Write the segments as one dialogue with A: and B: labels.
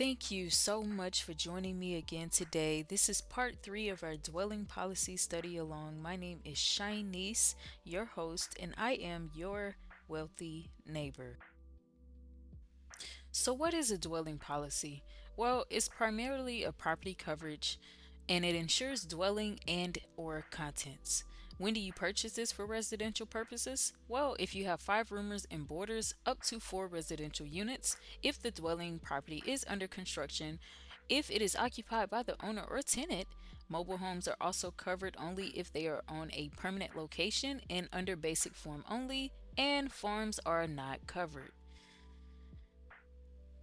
A: Thank you so much for joining me again today. This is part three of our dwelling policy study along. My name is Shinice, your host, and I am your wealthy neighbor. So, what is a dwelling policy? Well, it's primarily a property coverage and it insures dwelling and or contents. When do you purchase this for residential purposes? Well, if you have five roomers and boarders, up to four residential units, if the dwelling property is under construction, if it is occupied by the owner or tenant, mobile homes are also covered only if they are on a permanent location and under basic form only, and farms are not covered.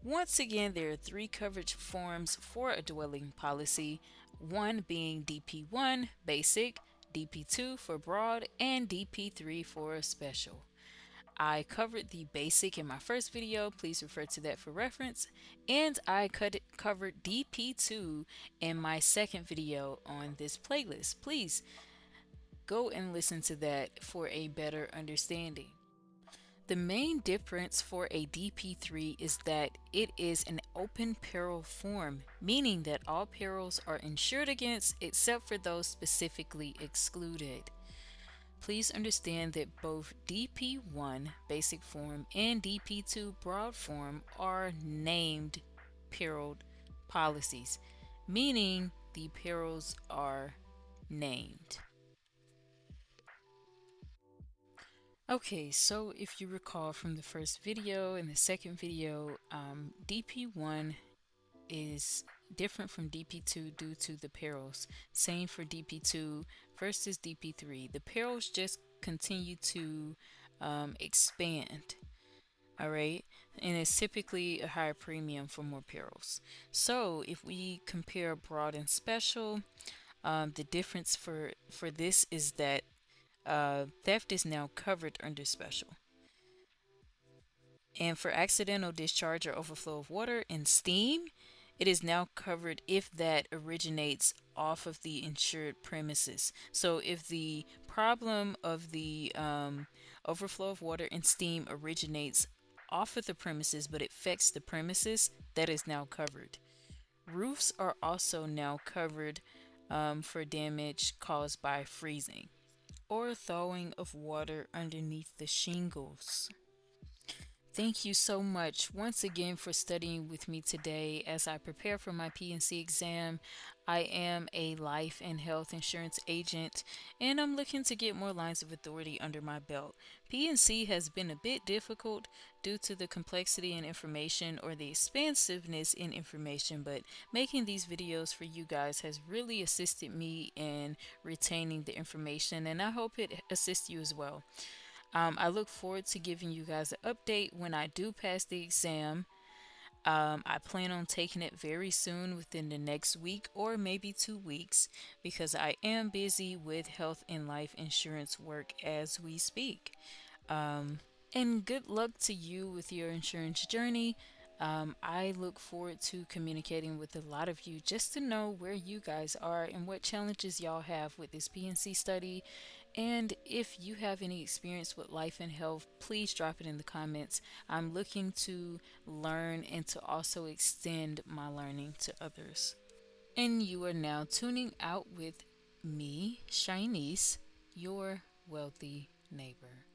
A: Once again, there are three coverage forms for a dwelling policy, one being DP1, basic, DP2 for broad, and DP3 for special. I covered the basic in my first video, please refer to that for reference, and I covered DP2 in my second video on this playlist. Please go and listen to that for a better understanding. The main difference for a DP3 is that it is an open peril form, meaning that all perils are insured against except for those specifically excluded. Please understand that both DP1 basic form and DP2 broad form are named peril policies, meaning the perils are named. Okay, so if you recall from the first video and the second video, um, DP1 is different from DP2 due to the perils. Same for DP2 versus DP3. The perils just continue to um, expand. All right, and it's typically a higher premium for more perils. So if we compare broad and special, um, the difference for for this is that uh, theft is now covered under special. And for accidental discharge or overflow of water and steam, it is now covered if that originates off of the insured premises. So if the problem of the um, overflow of water and steam originates off of the premises but it affects the premises, that is now covered. Roofs are also now covered um, for damage caused by freezing or a thawing of water underneath the shingles. Thank you so much once again for studying with me today as I prepare for my P&C exam. I am a life and health insurance agent and I'm looking to get more lines of authority under my belt. P&C has been a bit difficult due to the complexity in information or the expansiveness in information, but making these videos for you guys has really assisted me in retaining the information and I hope it assists you as well. Um, I look forward to giving you guys an update when I do pass the exam. Um, I plan on taking it very soon within the next week or maybe two weeks because I am busy with health and life insurance work as we speak. Um, and good luck to you with your insurance journey. Um, I look forward to communicating with a lot of you just to know where you guys are and what challenges y'all have with this P&C study. And if you have any experience with life and health, please drop it in the comments. I'm looking to learn and to also extend my learning to others. And you are now tuning out with me, Shinice, your wealthy neighbor.